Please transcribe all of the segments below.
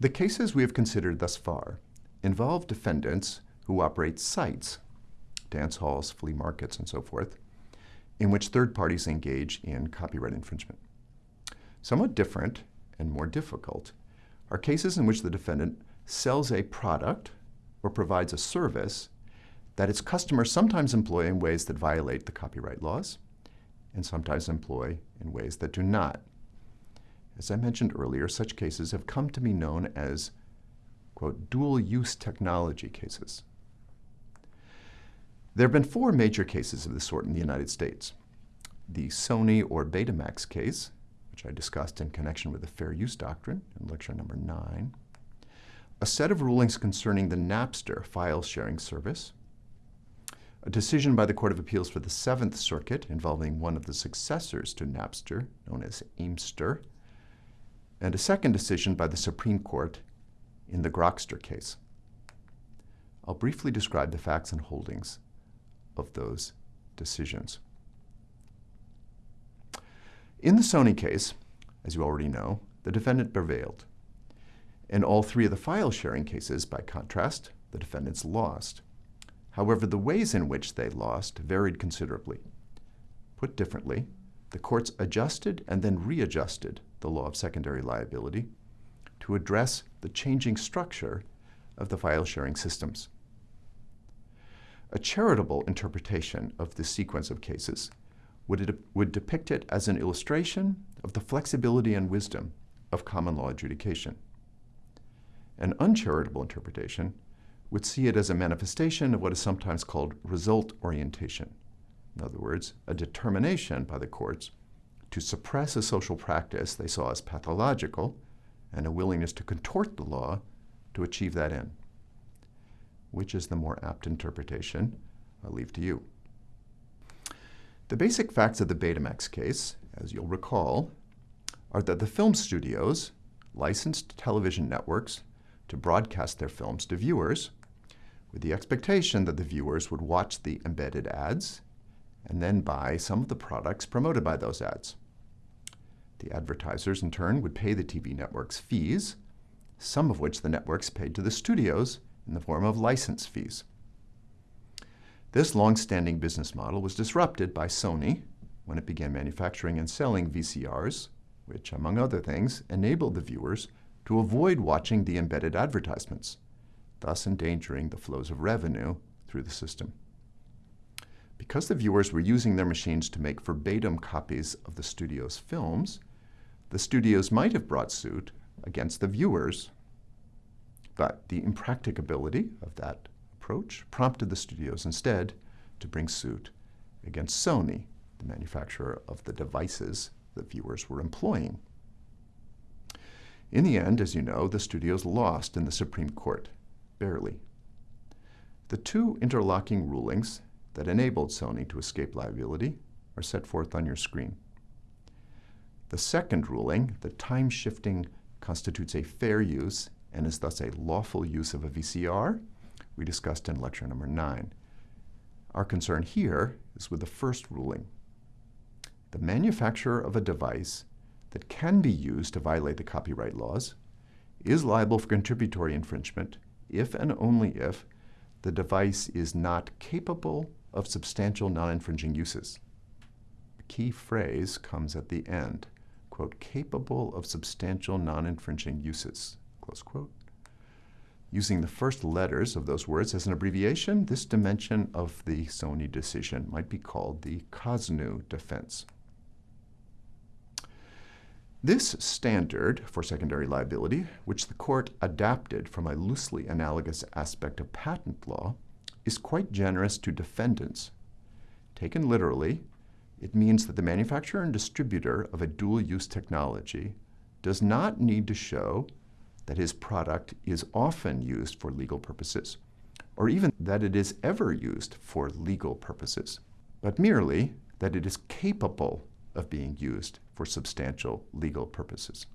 The cases we have considered thus far involve defendants who operate sites, dance halls, flea markets, and so forth, in which third parties engage in copyright infringement. Somewhat different and more difficult are cases in which the defendant sells a product or provides a service that its customers sometimes employ in ways that violate the copyright laws and sometimes employ in ways that do not. As I mentioned earlier, such cases have come to be known as, quote, dual-use technology cases. There have been four major cases of this sort in the United States. The Sony or Betamax case, which I discussed in connection with the fair use doctrine in lecture number nine, a set of rulings concerning the Napster file sharing service, a decision by the Court of Appeals for the Seventh Circuit involving one of the successors to Napster, known as Aimster, and a second decision by the Supreme Court in the Grokster case. I'll briefly describe the facts and holdings of those decisions. In the Sony case, as you already know, the defendant prevailed. In all three of the file sharing cases, by contrast, the defendants lost. However, the ways in which they lost varied considerably. Put differently, the courts adjusted and then readjusted the law of secondary liability to address the changing structure of the file sharing systems. A charitable interpretation of this sequence of cases would, would depict it as an illustration of the flexibility and wisdom of common law adjudication. An uncharitable interpretation would see it as a manifestation of what is sometimes called result orientation. In other words, a determination by the courts to suppress a social practice they saw as pathological and a willingness to contort the law to achieve that end. Which is the more apt interpretation? I'll leave to you. The basic facts of the Betamax case, as you'll recall, are that the film studios licensed television networks to broadcast their films to viewers with the expectation that the viewers would watch the embedded ads and then buy some of the products promoted by those ads. The advertisers, in turn, would pay the TV networks fees, some of which the networks paid to the studios in the form of license fees. This long-standing business model was disrupted by Sony when it began manufacturing and selling VCRs, which, among other things, enabled the viewers to avoid watching the embedded advertisements, thus endangering the flows of revenue through the system. Because the viewers were using their machines to make verbatim copies of the studio's films, the studios might have brought suit against the viewers, but the impracticability of that approach prompted the studios instead to bring suit against Sony, the manufacturer of the devices that viewers were employing. In the end, as you know, the studios lost in the Supreme Court, barely. The two interlocking rulings that enabled Sony to escape liability are set forth on your screen. The second ruling, that time shifting constitutes a fair use and is thus a lawful use of a VCR, we discussed in lecture number nine. Our concern here is with the first ruling. The manufacturer of a device that can be used to violate the copyright laws is liable for contributory infringement if and only if the device is not capable of substantial non-infringing uses. The key phrase comes at the end, quote, capable of substantial non-infringing uses, close quote. Using the first letters of those words as an abbreviation, this dimension of the Sony decision might be called the Cosnu defense. This standard for secondary liability, which the court adapted from a loosely analogous aspect of patent law, is quite generous to defendants. Taken literally, it means that the manufacturer and distributor of a dual-use technology does not need to show that his product is often used for legal purposes, or even that it is ever used for legal purposes, but merely that it is capable of being used for substantial legal purposes.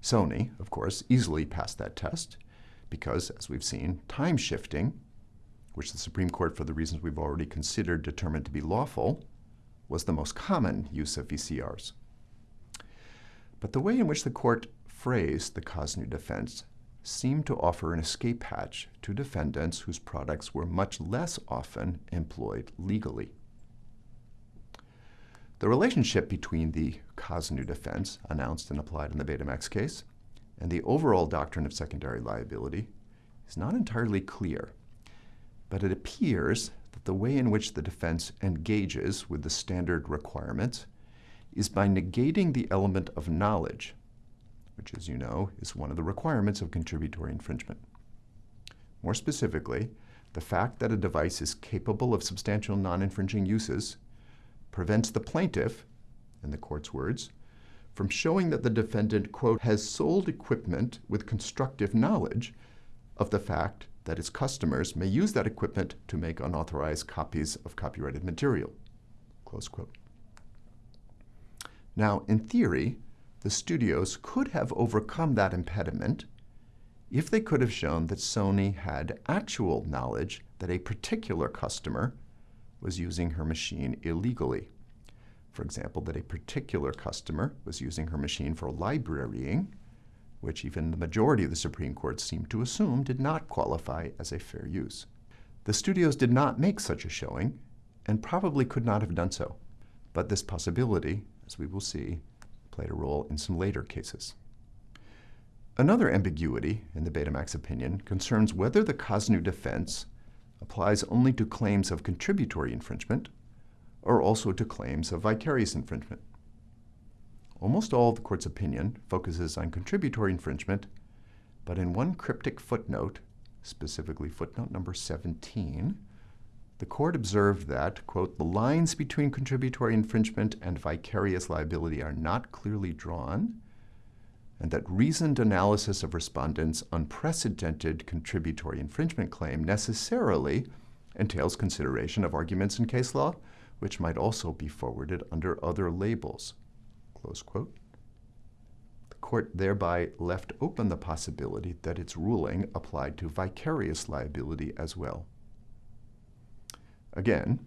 Sony, of course, easily passed that test because, as we've seen, time shifting, which the Supreme Court, for the reasons we've already considered, determined to be lawful, was the most common use of VCRs. But the way in which the court phrase, the Cosnu defense, seemed to offer an escape hatch to defendants whose products were much less often employed legally. The relationship between the Cosnu defense, announced and applied in the Betamax case, and the overall doctrine of secondary liability is not entirely clear, but it appears that the way in which the defense engages with the standard requirements is by negating the element of knowledge, which, as you know, is one of the requirements of contributory infringement. More specifically, the fact that a device is capable of substantial non-infringing uses prevents the plaintiff, in the court's words, from showing that the defendant, quote, has sold equipment with constructive knowledge of the fact that its customers may use that equipment to make unauthorized copies of copyrighted material, close quote. Now, in theory, the studios could have overcome that impediment if they could have shown that Sony had actual knowledge that a particular customer was using her machine illegally. For example, that a particular customer was using her machine for librarying, which even the majority of the Supreme Court seemed to assume did not qualify as a fair use. The studios did not make such a showing and probably could not have done so. But this possibility, as we will see, played a role in some later cases. Another ambiguity in the Betamax opinion concerns whether the Cosnu defense applies only to claims of contributory infringement or also to claims of vicarious infringement. Almost all of the court's opinion focuses on contributory infringement, but in one cryptic footnote, specifically footnote number 17, the court observed that, quote, the lines between contributory infringement and vicarious liability are not clearly drawn, and that reasoned analysis of respondents' unprecedented contributory infringement claim necessarily entails consideration of arguments in case law, which might also be forwarded under other labels. The court thereby left open the possibility that its ruling applied to vicarious liability as well. Again,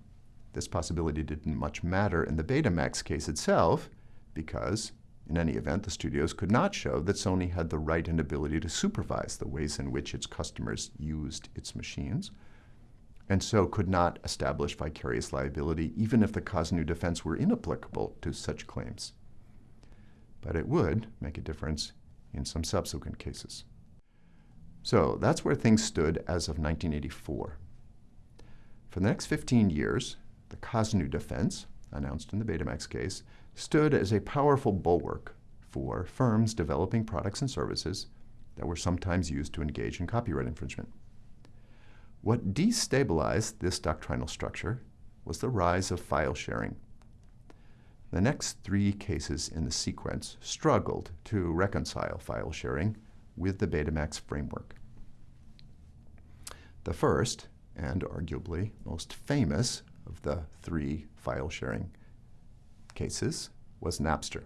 this possibility didn't much matter in the Betamax case itself because, in any event, the studios could not show that Sony had the right and ability to supervise the ways in which its customers used its machines, and so could not establish vicarious liability even if the Cosnu defense were inapplicable to such claims. But it would make a difference in some subsequent cases. So that's where things stood as of 1984. For the next 15 years, the Cosnu defense, announced in the Betamax case, stood as a powerful bulwark for firms developing products and services that were sometimes used to engage in copyright infringement. What destabilized this doctrinal structure was the rise of file sharing. The next three cases in the sequence struggled to reconcile file sharing with the Betamax framework. The first, and arguably most famous of the three file sharing cases was Napster.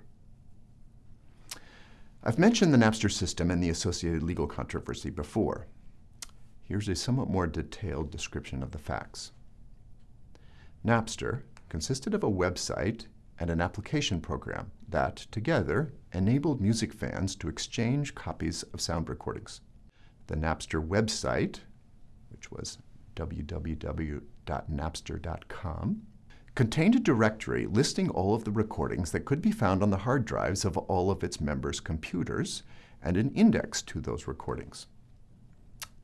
I've mentioned the Napster system and the associated legal controversy before. Here's a somewhat more detailed description of the facts. Napster consisted of a website and an application program that, together, enabled music fans to exchange copies of sound recordings. The Napster website, which was www.napster.com, contained a directory listing all of the recordings that could be found on the hard drives of all of its members' computers and an index to those recordings.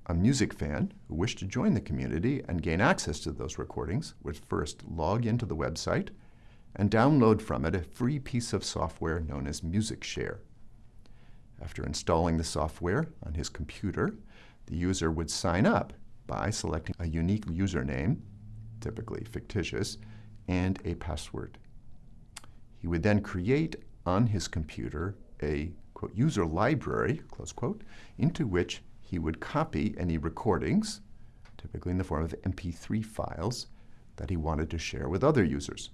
A music fan who wished to join the community and gain access to those recordings would first log into the website and download from it a free piece of software known as MusicShare. After installing the software on his computer, the user would sign up by selecting a unique username, typically fictitious, and a password. He would then create on his computer a quote, user library, close quote, into which he would copy any recordings, typically in the form of MP3 files, that he wanted to share with other users.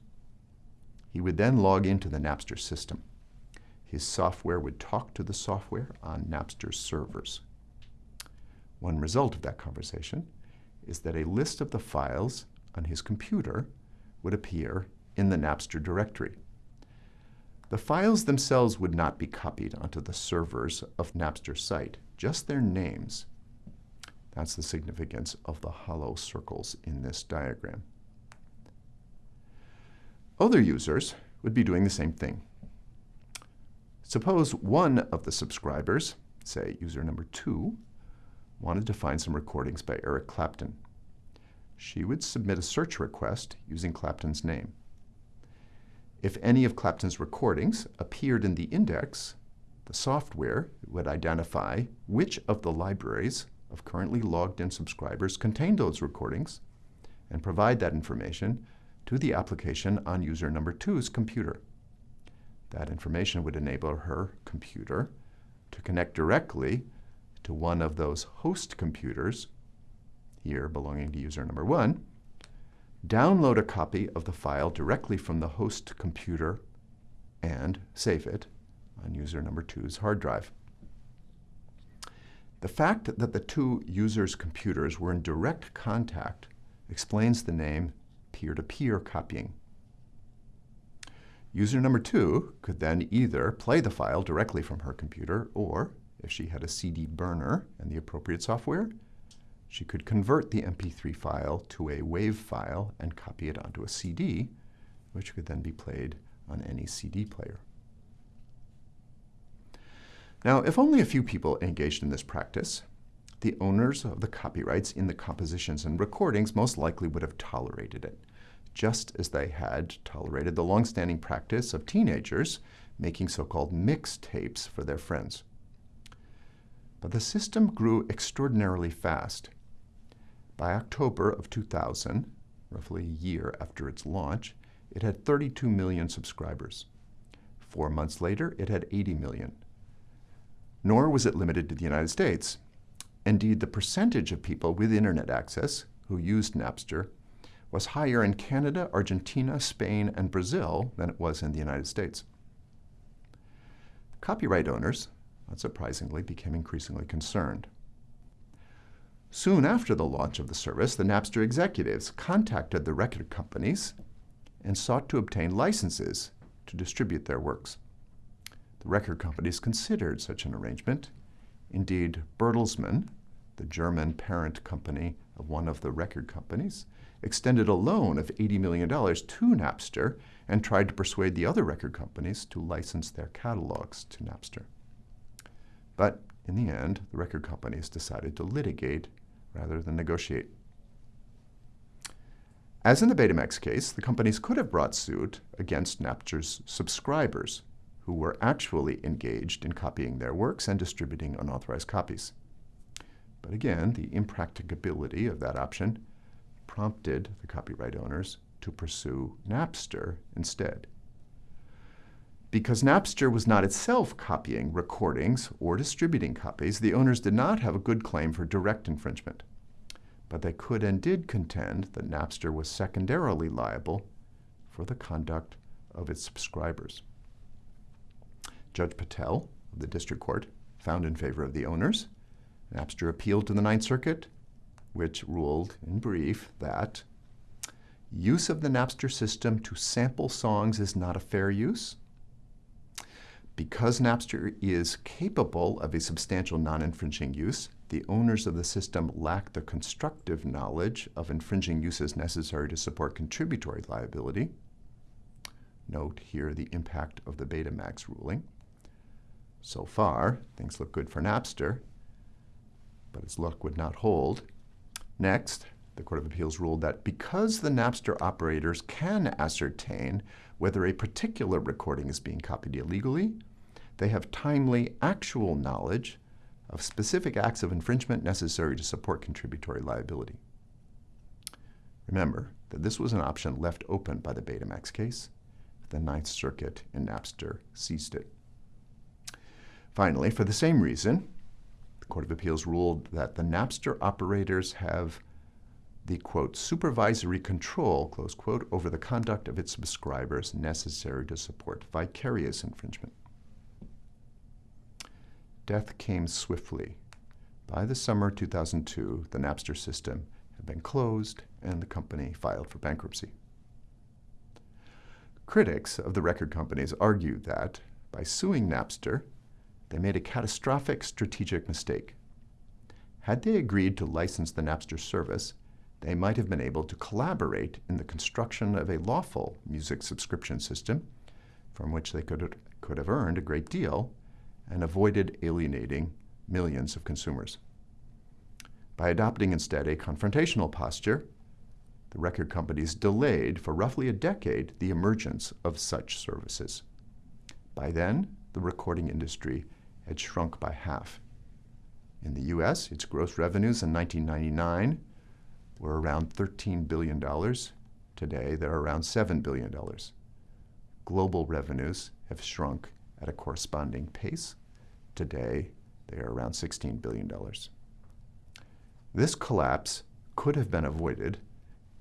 He would then log into the Napster system. His software would talk to the software on Napster's servers. One result of that conversation is that a list of the files on his computer would appear in the Napster directory. The files themselves would not be copied onto the servers of Napster's site, just their names. That's the significance of the hollow circles in this diagram. Other users would be doing the same thing. Suppose one of the subscribers, say user number two, wanted to find some recordings by Eric Clapton. She would submit a search request using Clapton's name. If any of Clapton's recordings appeared in the index, the software would identify which of the libraries of currently logged in subscribers contain those recordings and provide that information to the application on user number two's computer. That information would enable her computer to connect directly to one of those host computers, here belonging to user number one, download a copy of the file directly from the host computer and save it on user number two's hard drive. The fact that the two users' computers were in direct contact explains the name peer-to-peer -peer copying. User number two could then either play the file directly from her computer or, if she had a CD burner and the appropriate software, she could convert the MP3 file to a WAV file and copy it onto a CD, which could then be played on any CD player. Now, if only a few people engaged in this practice, the owners of the copyrights in the compositions and recordings most likely would have tolerated it, just as they had tolerated the long-standing practice of teenagers making so-called mixtapes for their friends. But the system grew extraordinarily fast, by October of 2000, roughly a year after its launch, it had 32 million subscribers. Four months later, it had 80 million. Nor was it limited to the United States. Indeed, the percentage of people with internet access who used Napster was higher in Canada, Argentina, Spain, and Brazil than it was in the United States. Copyright owners, unsurprisingly, became increasingly concerned. Soon after the launch of the service, the Napster executives contacted the record companies and sought to obtain licenses to distribute their works. The record companies considered such an arrangement. Indeed, Bertelsmann, the German parent company of one of the record companies, extended a loan of $80 million to Napster and tried to persuade the other record companies to license their catalogs to Napster. But in the end, the record companies decided to litigate rather than negotiate. As in the Betamax case, the companies could have brought suit against Napster's subscribers who were actually engaged in copying their works and distributing unauthorized copies. But again, the impracticability of that option prompted the copyright owners to pursue Napster instead. Because Napster was not itself copying recordings or distributing copies, the owners did not have a good claim for direct infringement. But they could and did contend that Napster was secondarily liable for the conduct of its subscribers. Judge Patel of the district court found in favor of the owners. Napster appealed to the Ninth Circuit, which ruled in brief that use of the Napster system to sample songs is not a fair use, because Napster is capable of a substantial non-infringing use, the owners of the system lack the constructive knowledge of infringing uses necessary to support contributory liability. Note here the impact of the Betamax ruling. So far, things look good for Napster, but its luck would not hold. Next, the Court of Appeals ruled that because the Napster operators can ascertain whether a particular recording is being copied illegally, they have timely, actual knowledge of specific acts of infringement necessary to support contributory liability. Remember that this was an option left open by the Betamax case. The Ninth Circuit in Napster seized it. Finally, for the same reason, the Court of Appeals ruled that the Napster operators have the, quote, supervisory control, close quote, over the conduct of its subscribers necessary to support vicarious infringement. Death came swiftly. By the summer 2002, the Napster system had been closed and the company filed for bankruptcy. Critics of the record companies argued that by suing Napster, they made a catastrophic strategic mistake. Had they agreed to license the Napster service, they might have been able to collaborate in the construction of a lawful music subscription system from which they could, could have earned a great deal and avoided alienating millions of consumers. By adopting instead a confrontational posture, the record companies delayed for roughly a decade the emergence of such services. By then, the recording industry had shrunk by half. In the US, its gross revenues in 1999 were around $13 billion. Today, they're around $7 billion. Global revenues have shrunk at a corresponding pace. Today, they are around $16 billion. This collapse could have been avoided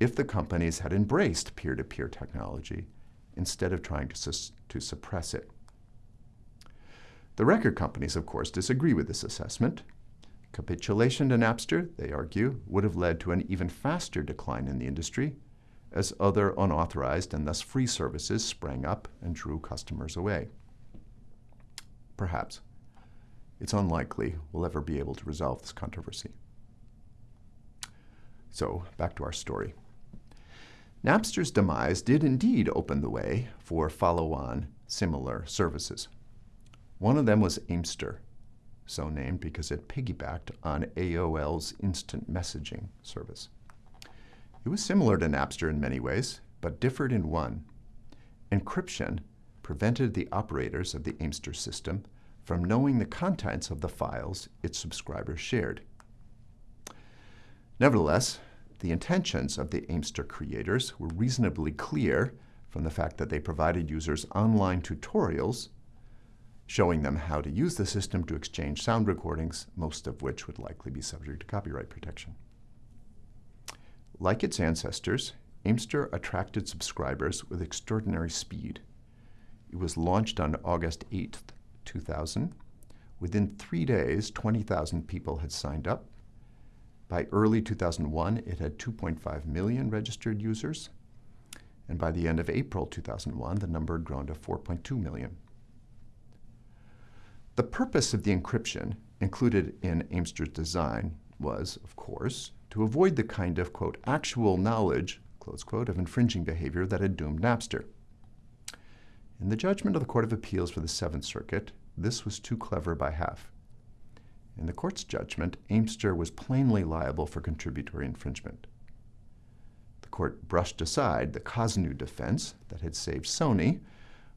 if the companies had embraced peer-to-peer -peer technology instead of trying to, to suppress it. The record companies, of course, disagree with this assessment. Capitulation to Napster, they argue, would have led to an even faster decline in the industry as other unauthorized and thus free services sprang up and drew customers away. Perhaps. It's unlikely we'll ever be able to resolve this controversy. So, back to our story. Napster's demise did indeed open the way for follow-on similar services. One of them was Aimster, so named because it piggybacked on AOL's instant messaging service. It was similar to Napster in many ways, but differed in one. Encryption prevented the operators of the Aimster system from knowing the contents of the files its subscribers shared. Nevertheless, the intentions of the Aimster creators were reasonably clear from the fact that they provided users online tutorials showing them how to use the system to exchange sound recordings, most of which would likely be subject to copyright protection. Like its ancestors, Aimster attracted subscribers with extraordinary speed. It was launched on August 8, 2000. Within three days, 20,000 people had signed up, by early 2001, it had 2.5 million registered users. And by the end of April 2001, the number had grown to 4.2 million. The purpose of the encryption included in Aimster's design was, of course, to avoid the kind of, quote, actual knowledge, close quote, of infringing behavior that had doomed Napster. In the judgment of the Court of Appeals for the Seventh Circuit, this was too clever by half. In the court's judgment, Aimster was plainly liable for contributory infringement. The court brushed aside the Kosnu defense that had saved Sony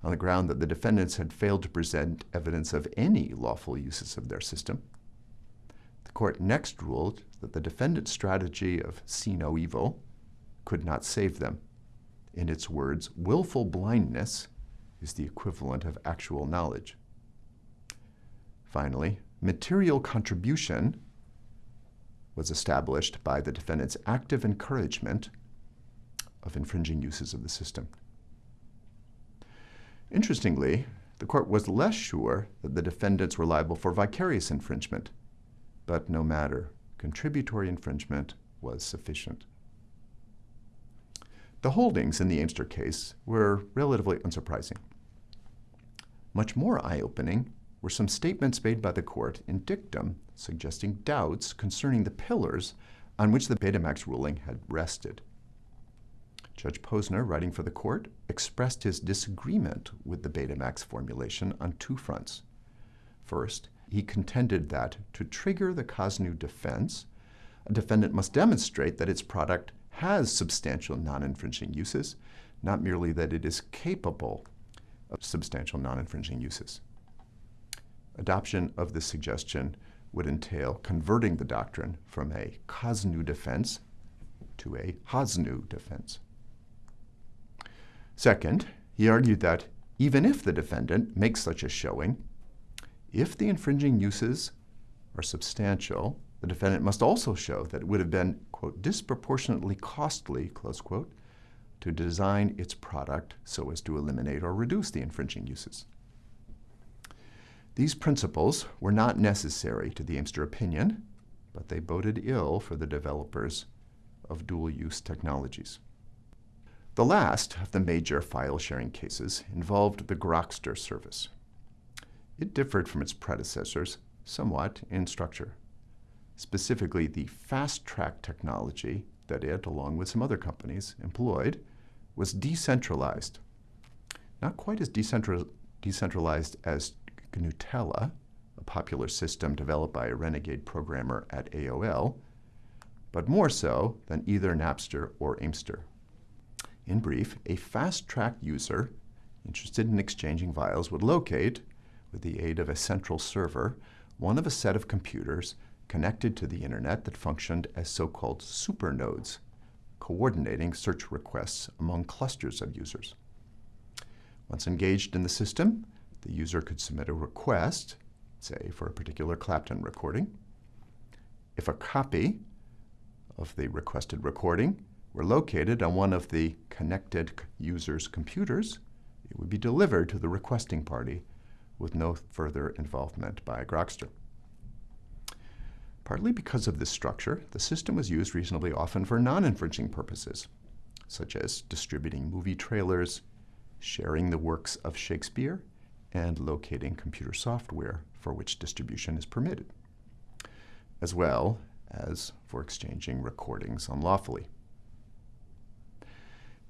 on the ground that the defendants had failed to present evidence of any lawful uses of their system. The court next ruled that the defendant's strategy of see no evil could not save them. In its words, willful blindness is the equivalent of actual knowledge. Finally, material contribution was established by the defendant's active encouragement of infringing uses of the system. Interestingly, the court was less sure that the defendants were liable for vicarious infringement, but no matter, contributory infringement was sufficient. The holdings in the Aimster case were relatively unsurprising. Much more eye-opening were some statements made by the court in dictum suggesting doubts concerning the pillars on which the Betamax ruling had rested. Judge Posner, writing for the court, expressed his disagreement with the Betamax formulation on two fronts. First, he contended that to trigger the Kosnu defense, a defendant must demonstrate that its product has substantial non-infringing uses, not merely that it is capable of substantial non-infringing uses. Adoption of this suggestion would entail converting the doctrine from a Kosnu defense to a Hasnu defense. Second, he argued that even if the defendant makes such a showing, if the infringing uses are substantial, the defendant must also show that it would have been, quote, disproportionately costly, close quote, to design its product so as to eliminate or reduce the infringing uses. These principles were not necessary to the Aimster opinion, but they boded ill for the developers of dual-use technologies. The last of the major file sharing cases involved the Grokster service. It differed from its predecessors somewhat in structure, specifically the fast track technology that it, along with some other companies, employed was decentralized. Not quite as decentral decentralized as GNUtella, a popular system developed by a renegade programmer at AOL, but more so than either Napster or Aimster. In brief, a fast-track user interested in exchanging files would locate, with the aid of a central server, one of a set of computers connected to the internet that functioned as so-called supernodes, coordinating search requests among clusters of users. Once engaged in the system, the user could submit a request, say for a particular Clapton recording. If a copy of the requested recording were located on one of the connected user's computers, it would be delivered to the requesting party with no further involvement by Grokster. Partly because of this structure, the system was used reasonably often for non-infringing purposes, such as distributing movie trailers, sharing the works of Shakespeare, and locating computer software for which distribution is permitted, as well as for exchanging recordings unlawfully.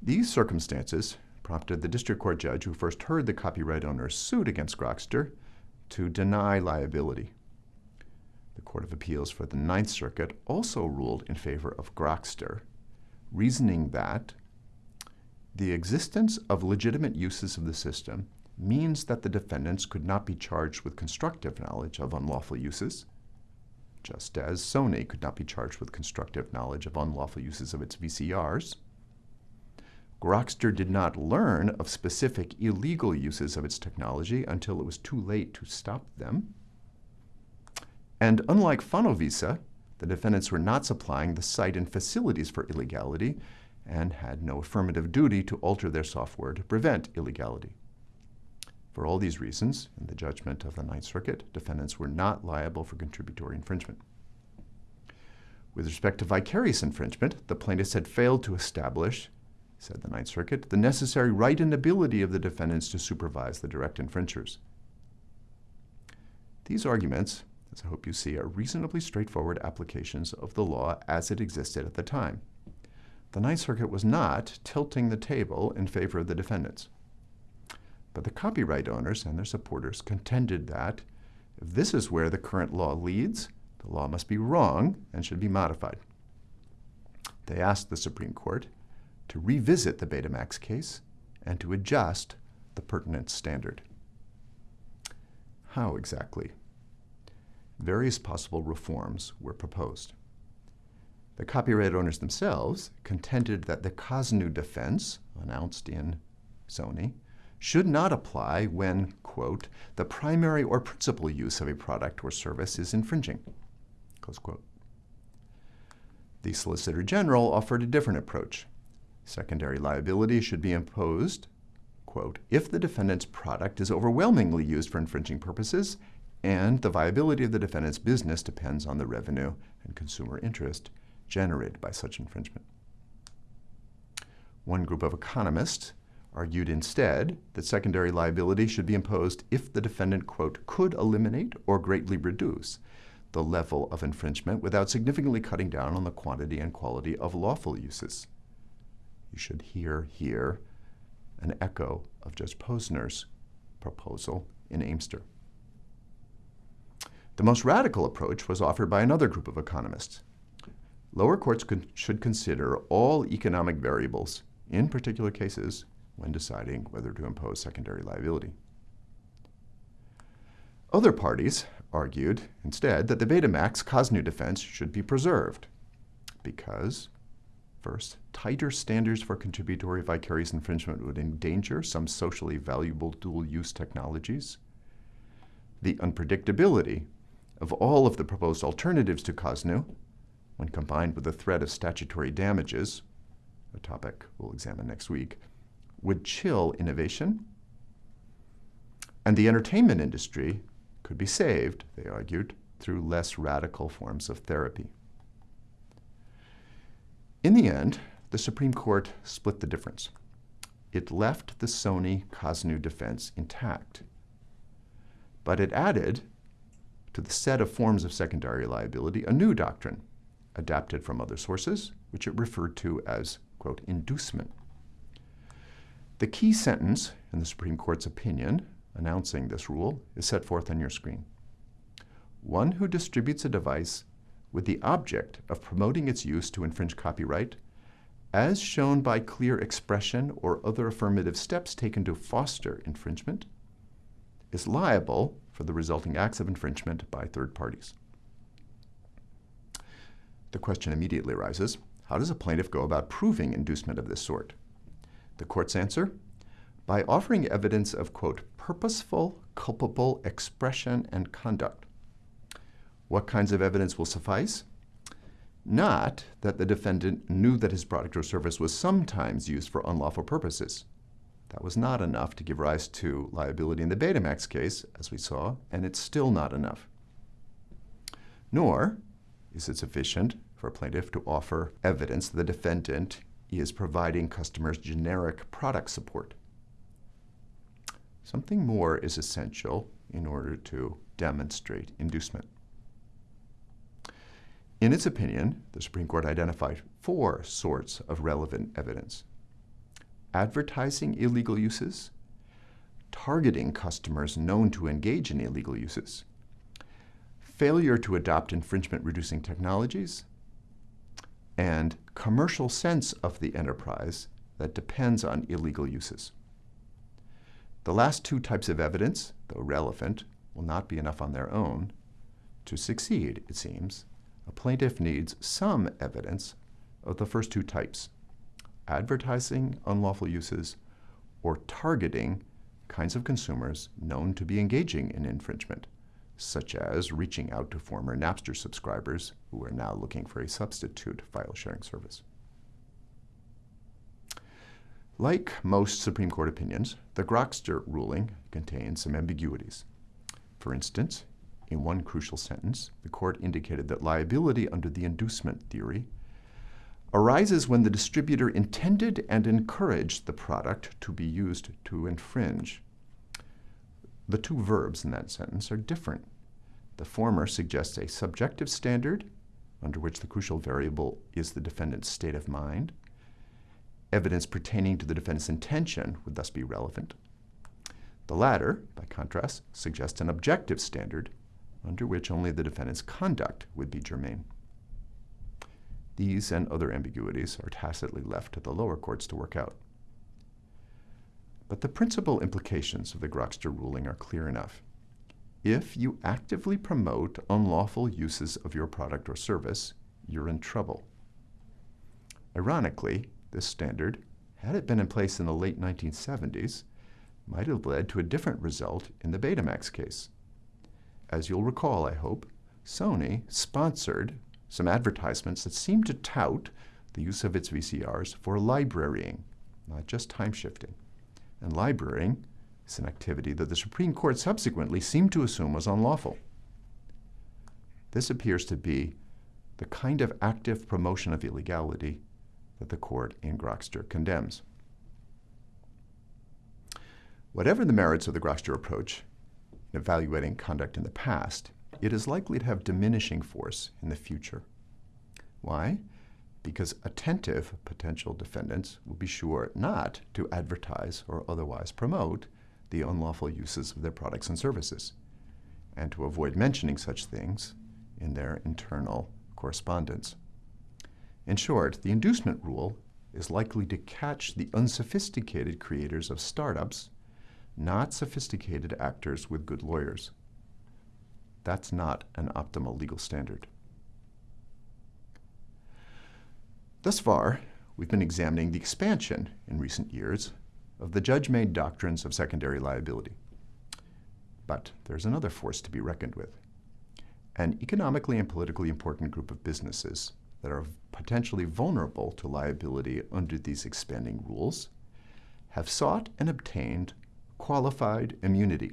These circumstances prompted the district court judge who first heard the copyright owner's suit against Grokster to deny liability. The Court of Appeals for the Ninth Circuit also ruled in favor of Grokster, reasoning that the existence of legitimate uses of the system means that the defendants could not be charged with constructive knowledge of unlawful uses, just as Sony could not be charged with constructive knowledge of unlawful uses of its VCRs. Grokster did not learn of specific illegal uses of its technology until it was too late to stop them. And unlike Fonovisa, the defendants were not supplying the site and facilities for illegality and had no affirmative duty to alter their software to prevent illegality. For all these reasons, in the judgment of the Ninth Circuit, defendants were not liable for contributory infringement. With respect to vicarious infringement, the plaintiffs had failed to establish, said the Ninth Circuit, the necessary right and ability of the defendants to supervise the direct infringers. These arguments, as I hope you see, are reasonably straightforward applications of the law as it existed at the time. The Ninth Circuit was not tilting the table in favor of the defendants. But the copyright owners and their supporters contended that if this is where the current law leads, the law must be wrong and should be modified. They asked the Supreme Court to revisit the Betamax case and to adjust the pertinent standard. How exactly? Various possible reforms were proposed. The copyright owners themselves contended that the Kosnu defense, announced in Sony, should not apply when, quote, the primary or principal use of a product or service is infringing, close quote. The Solicitor General offered a different approach. Secondary liability should be imposed, quote, if the defendant's product is overwhelmingly used for infringing purposes and the viability of the defendant's business depends on the revenue and consumer interest generated by such infringement. One group of economists argued instead that secondary liability should be imposed if the defendant, quote, could eliminate or greatly reduce the level of infringement without significantly cutting down on the quantity and quality of lawful uses. You should hear here an echo of Judge Posner's proposal in Aimster. The most radical approach was offered by another group of economists. Lower courts could, should consider all economic variables, in particular cases, when deciding whether to impose secondary liability. Other parties argued instead that the Betamax Kosnu defense should be preserved because, first, tighter standards for contributory vicarious infringement would endanger some socially valuable dual-use technologies. The unpredictability of all of the proposed alternatives to Kosnu, when combined with the threat of statutory damages, a topic we'll examine next week, would chill innovation, and the entertainment industry could be saved, they argued, through less radical forms of therapy. In the end, the Supreme Court split the difference. It left the Sony Kosnu defense intact, but it added to the set of forms of secondary liability a new doctrine, adapted from other sources, which it referred to as, quote, inducement. The key sentence in the Supreme Court's opinion announcing this rule is set forth on your screen. One who distributes a device with the object of promoting its use to infringe copyright, as shown by clear expression or other affirmative steps taken to foster infringement, is liable for the resulting acts of infringement by third parties. The question immediately arises, how does a plaintiff go about proving inducement of this sort? The court's answer? By offering evidence of, quote, purposeful, culpable expression and conduct. What kinds of evidence will suffice? Not that the defendant knew that his product or service was sometimes used for unlawful purposes. That was not enough to give rise to liability in the Betamax case, as we saw, and it's still not enough. Nor is it sufficient for a plaintiff to offer evidence that the defendant is providing customers generic product support. Something more is essential in order to demonstrate inducement. In its opinion, the Supreme Court identified four sorts of relevant evidence advertising illegal uses, targeting customers known to engage in illegal uses, failure to adopt infringement reducing technologies, and commercial sense of the enterprise that depends on illegal uses. The last two types of evidence, though relevant, will not be enough on their own. To succeed, it seems, a plaintiff needs some evidence of the first two types advertising unlawful uses, or targeting kinds of consumers known to be engaging in infringement, such as reaching out to former Napster subscribers who are now looking for a substitute file sharing service. Like most Supreme Court opinions, the Grokster ruling contains some ambiguities. For instance, in one crucial sentence, the court indicated that liability under the inducement theory arises when the distributor intended and encouraged the product to be used to infringe. The two verbs in that sentence are different. The former suggests a subjective standard under which the crucial variable is the defendant's state of mind. Evidence pertaining to the defendant's intention would thus be relevant. The latter, by contrast, suggests an objective standard under which only the defendant's conduct would be germane. These and other ambiguities are tacitly left to the lower courts to work out. But the principal implications of the Grokster ruling are clear enough. If you actively promote unlawful uses of your product or service, you're in trouble. Ironically, this standard, had it been in place in the late 1970s, might have led to a different result in the Betamax case. As you'll recall, I hope, Sony sponsored some advertisements that seemed to tout the use of its VCRs for librarying, not just time shifting. And librarying is an activity that the Supreme Court subsequently seemed to assume was unlawful. This appears to be the kind of active promotion of illegality that the court in Grokster condemns. Whatever the merits of the Grokster approach evaluating conduct in the past, it is likely to have diminishing force in the future. Why? Because attentive potential defendants will be sure not to advertise or otherwise promote the unlawful uses of their products and services, and to avoid mentioning such things in their internal correspondence. In short, the inducement rule is likely to catch the unsophisticated creators of startups, not sophisticated actors with good lawyers. That's not an optimal legal standard. Thus far, we've been examining the expansion in recent years of the judge-made doctrines of secondary liability. But there's another force to be reckoned with. An economically and politically important group of businesses that are potentially vulnerable to liability under these expanding rules have sought and obtained qualified immunity.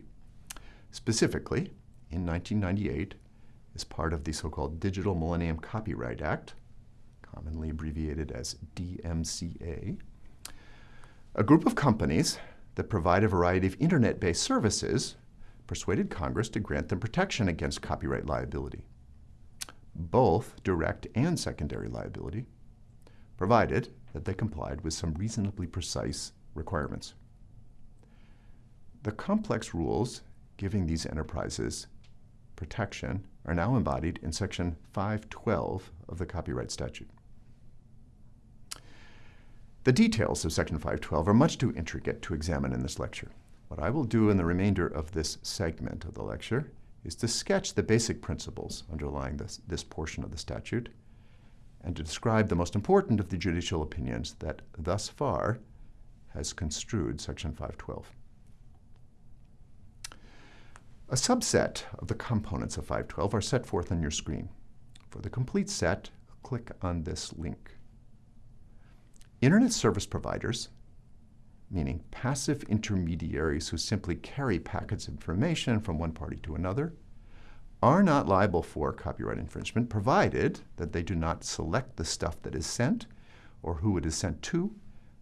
Specifically, in 1998, as part of the so-called Digital Millennium Copyright Act, commonly abbreviated as DMCA, a group of companies that provide a variety of internet-based services persuaded Congress to grant them protection against copyright liability, both direct and secondary liability, provided that they complied with some reasonably precise requirements. The complex rules giving these enterprises protection are now embodied in Section 512 of the Copyright Statute. The details of Section 512 are much too intricate to examine in this lecture. What I will do in the remainder of this segment of the lecture is to sketch the basic principles underlying this, this portion of the statute and to describe the most important of the judicial opinions that thus far has construed Section 512. A subset of the components of 512 are set forth on your screen. For the complete set, click on this link. Internet service providers, meaning passive intermediaries who simply carry packets of information from one party to another, are not liable for copyright infringement provided that they do not select the stuff that is sent or who it is sent to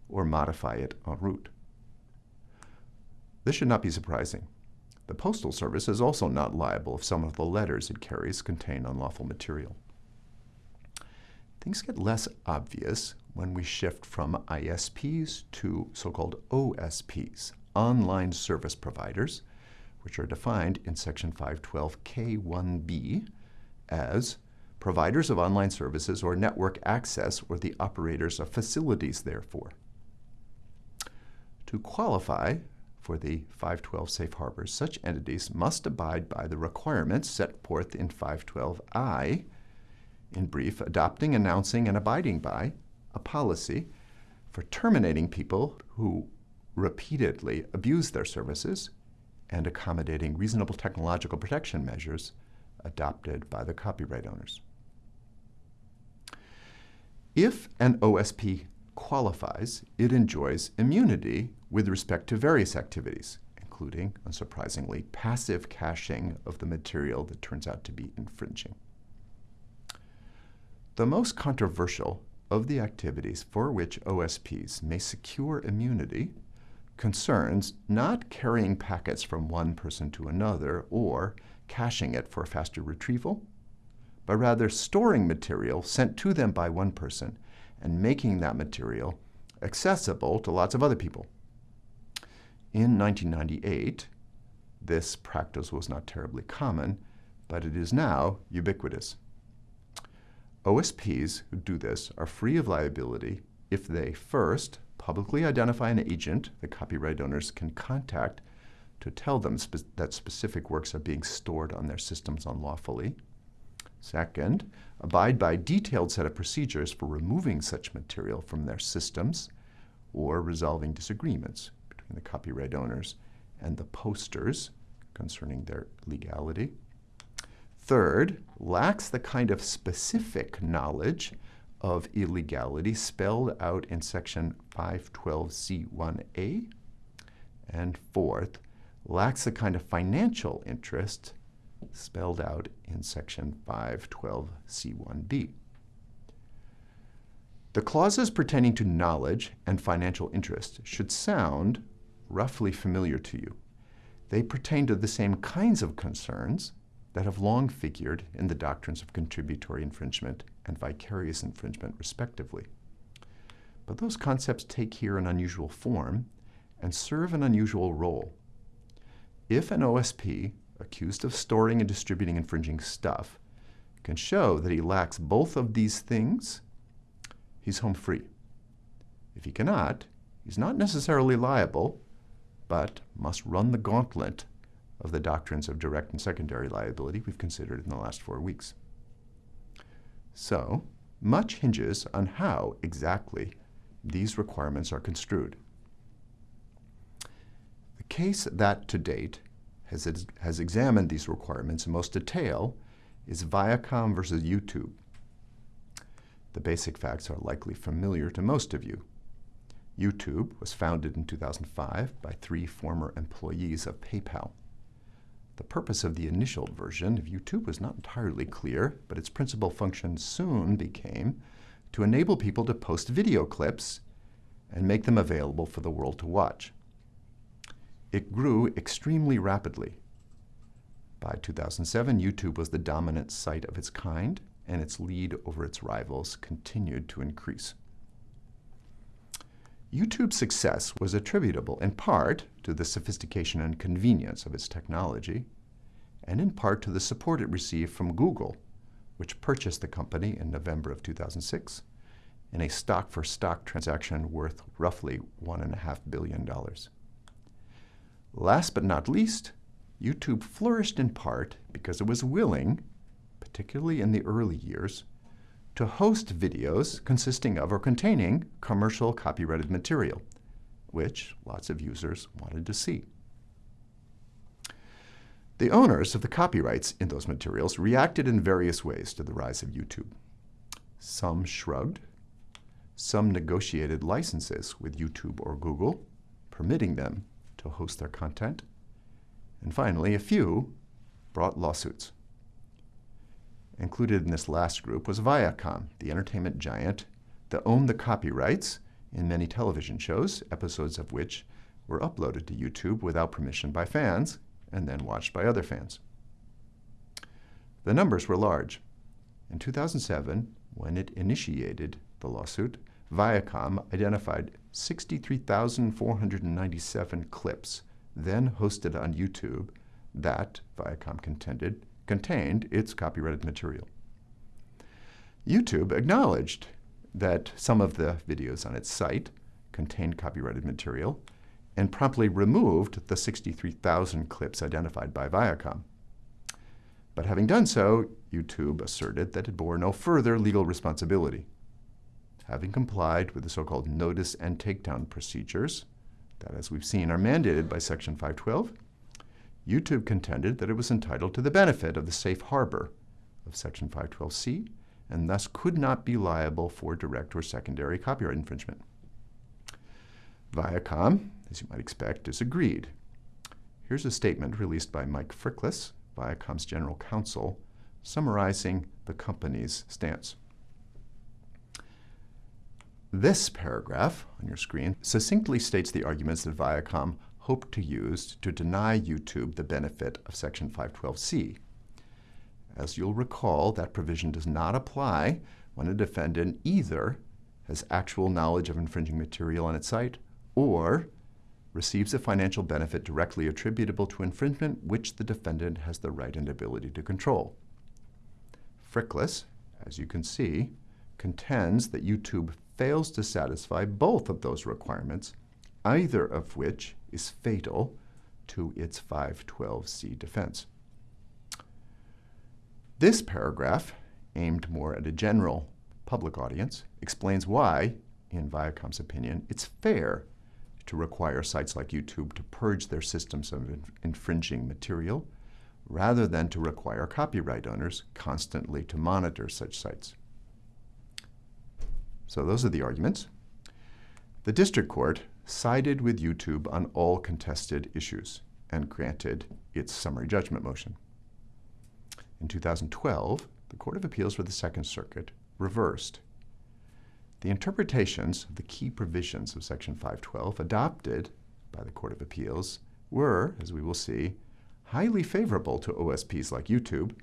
or modify it en route. This should not be surprising. The Postal Service is also not liable if some of the letters it carries contain unlawful material. Things get less obvious when we shift from ISPs to so-called OSPs, online service providers, which are defined in Section 512K1B as providers of online services or network access or the operators of facilities therefore. To qualify for the 512 safe harbors, such entities must abide by the requirements set forth in 512I in brief, adopting, announcing, and abiding by a policy for terminating people who repeatedly abuse their services and accommodating reasonable technological protection measures adopted by the copyright owners. If an OSP qualifies, it enjoys immunity with respect to various activities, including, unsurprisingly, passive caching of the material that turns out to be infringing. The most controversial of the activities for which OSPs may secure immunity concerns not carrying packets from one person to another or caching it for faster retrieval, but rather storing material sent to them by one person and making that material accessible to lots of other people. In 1998, this practice was not terribly common, but it is now ubiquitous. OSPs who do this are free of liability if they first publicly identify an agent the copyright owners can contact to tell them spe that specific works are being stored on their systems unlawfully. Second, abide by a detailed set of procedures for removing such material from their systems or resolving disagreements between the copyright owners and the posters concerning their legality. Third, lacks the kind of specific knowledge of illegality spelled out in section 512C1A. And fourth, lacks the kind of financial interest spelled out in section 512C1B. The clauses pertaining to knowledge and financial interest should sound roughly familiar to you. They pertain to the same kinds of concerns that have long figured in the doctrines of contributory infringement and vicarious infringement, respectively. But those concepts take here an unusual form and serve an unusual role. If an OSP accused of storing and distributing infringing stuff can show that he lacks both of these things, he's home free. If he cannot, he's not necessarily liable, but must run the gauntlet of the doctrines of direct and secondary liability we've considered in the last four weeks. So, much hinges on how exactly these requirements are construed. The case that to date has, has examined these requirements in most detail is Viacom versus YouTube. The basic facts are likely familiar to most of you. YouTube was founded in 2005 by three former employees of PayPal. The purpose of the initial version of YouTube was not entirely clear, but its principal function soon became to enable people to post video clips and make them available for the world to watch. It grew extremely rapidly. By 2007, YouTube was the dominant site of its kind, and its lead over its rivals continued to increase. YouTube's success was attributable in part to the sophistication and convenience of its technology, and in part to the support it received from Google, which purchased the company in November of 2006 in a stock-for-stock -stock transaction worth roughly $1.5 billion. Last but not least, YouTube flourished in part because it was willing, particularly in the early years, to host videos consisting of or containing commercial copyrighted material, which lots of users wanted to see. The owners of the copyrights in those materials reacted in various ways to the rise of YouTube. Some shrugged, some negotiated licenses with YouTube or Google, permitting them to host their content, and finally, a few brought lawsuits. Included in this last group was Viacom, the entertainment giant that owned the copyrights in many television shows, episodes of which were uploaded to YouTube without permission by fans and then watched by other fans. The numbers were large. In 2007, when it initiated the lawsuit, Viacom identified 63,497 clips then hosted on YouTube that, Viacom contended, contained its copyrighted material. YouTube acknowledged that some of the videos on its site contained copyrighted material and promptly removed the 63,000 clips identified by Viacom. But having done so, YouTube asserted that it bore no further legal responsibility. Having complied with the so-called notice and takedown procedures that, as we've seen, are mandated by Section 512, YouTube contended that it was entitled to the benefit of the safe harbor of Section 512C and thus could not be liable for direct or secondary copyright infringement. Viacom, as you might expect, disagreed. Here's a statement released by Mike Fricklas, Viacom's general counsel, summarizing the company's stance. This paragraph on your screen succinctly states the arguments that Viacom hoped to use to deny YouTube the benefit of Section 512C. As you'll recall, that provision does not apply when a defendant either has actual knowledge of infringing material on its site or receives a financial benefit directly attributable to infringement which the defendant has the right and ability to control. Fricklas, as you can see, contends that YouTube fails to satisfy both of those requirements, either of which is fatal to its 512c defense. This paragraph, aimed more at a general public audience, explains why, in Viacom's opinion, it's fair to require sites like YouTube to purge their systems of infringing material rather than to require copyright owners constantly to monitor such sites. So those are the arguments. The district court sided with YouTube on all contested issues and granted its summary judgment motion. In 2012, the Court of Appeals for the Second Circuit reversed. The interpretations of the key provisions of Section 512 adopted by the Court of Appeals were, as we will see, highly favorable to OSPs like YouTube,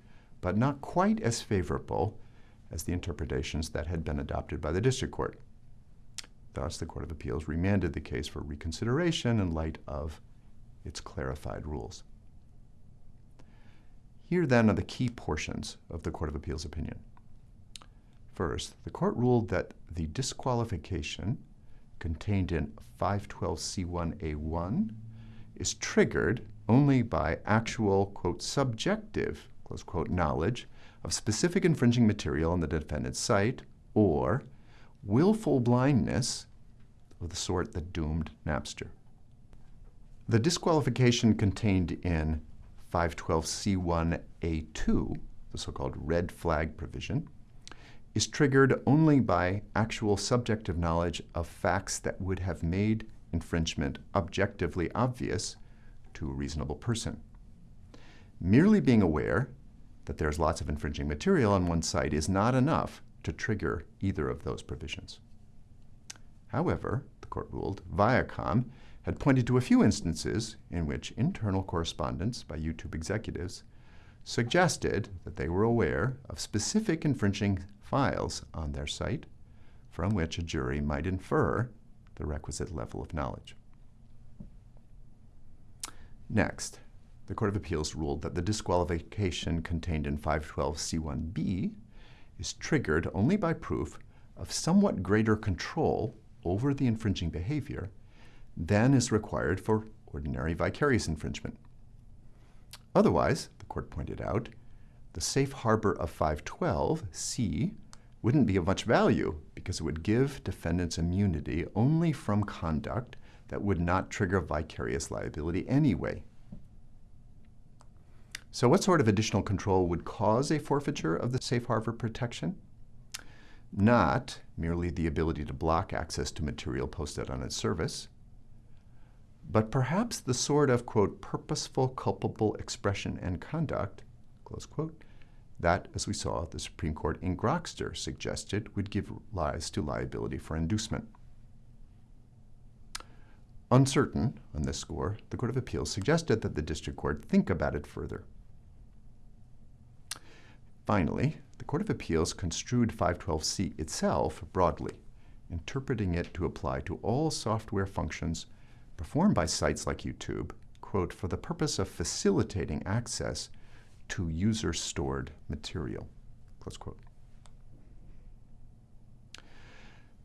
but not quite as favorable as the interpretations that had been adopted by the district court. Thus, the Court of Appeals remanded the case for reconsideration in light of its clarified rules. Here then are the key portions of the Court of Appeals opinion. First, the court ruled that the disqualification contained in 512c1a1 is triggered only by actual, quote, subjective, close quote, knowledge of specific infringing material on the defendant's site or willful blindness of the sort that doomed Napster. The disqualification contained in 512c1a2, the so-called red flag provision, is triggered only by actual subjective knowledge of facts that would have made infringement objectively obvious to a reasonable person. Merely being aware that there's lots of infringing material on one site is not enough to trigger either of those provisions. However, the court ruled, Viacom had pointed to a few instances in which internal correspondence by YouTube executives suggested that they were aware of specific infringing files on their site from which a jury might infer the requisite level of knowledge. Next, the Court of Appeals ruled that the disqualification contained in 512c1b is triggered only by proof of somewhat greater control over the infringing behavior than is required for ordinary vicarious infringement. Otherwise, the court pointed out, the safe harbor of 512c wouldn't be of much value because it would give defendants immunity only from conduct that would not trigger vicarious liability anyway. So what sort of additional control would cause a forfeiture of the safe harbor protection? Not merely the ability to block access to material posted on its service, but perhaps the sort of, quote, purposeful, culpable expression and conduct, close quote, that, as we saw, the Supreme Court in Grokster suggested would give rise to liability for inducement. Uncertain on this score, the Court of Appeals suggested that the District Court think about it further. Finally, the Court of Appeals construed 512c itself broadly, interpreting it to apply to all software functions performed by sites like YouTube, quote, for the purpose of facilitating access to user-stored material, close quote.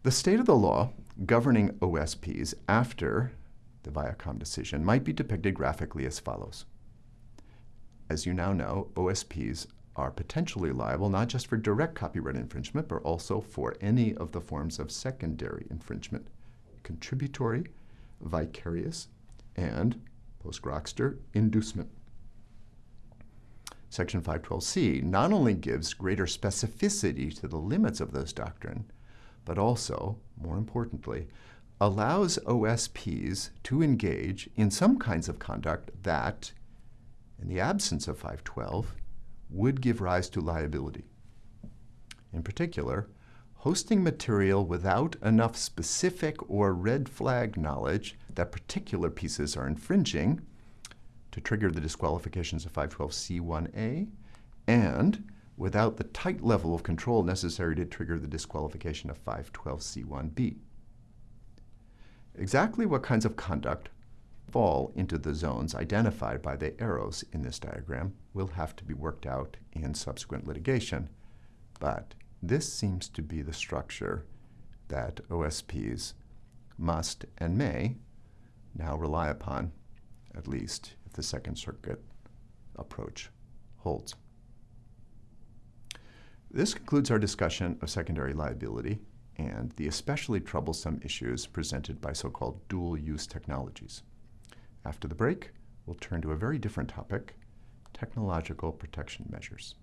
The state of the law governing OSPs after the Viacom decision might be depicted graphically as follows. As you now know, OSPs are potentially liable not just for direct copyright infringement, but also for any of the forms of secondary infringement, contributory, vicarious, and, post-Grokster, inducement. Section 512C not only gives greater specificity to the limits of this doctrine, but also, more importantly, allows OSPs to engage in some kinds of conduct that, in the absence of 512, would give rise to liability. In particular, hosting material without enough specific or red flag knowledge that particular pieces are infringing to trigger the disqualifications of 512c1a and without the tight level of control necessary to trigger the disqualification of 512c1b. Exactly what kinds of conduct fall into the zones identified by the arrows in this diagram will have to be worked out in subsequent litigation. But this seems to be the structure that OSPs must and may now rely upon, at least if the Second Circuit approach holds. This concludes our discussion of secondary liability and the especially troublesome issues presented by so-called dual-use technologies. After the break, we'll turn to a very different topic, technological protection measures.